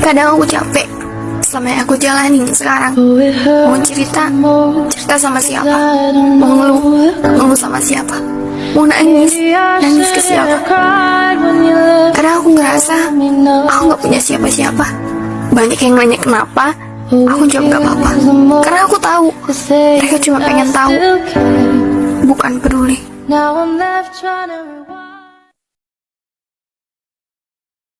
Kadang aku capek sama yang aku jalanin sekarang. Mau cerita, cerita sama siapa? Mau ngeluh, ngeluh sama siapa? Mau nangis, nangis ke siapa? Karena aku ngerasa aku nggak punya siapa-siapa. Banyak yang nanya kenapa, aku jawab gak apa-apa. Karena aku tahu mereka cuma pengen tahu, bukan peduli.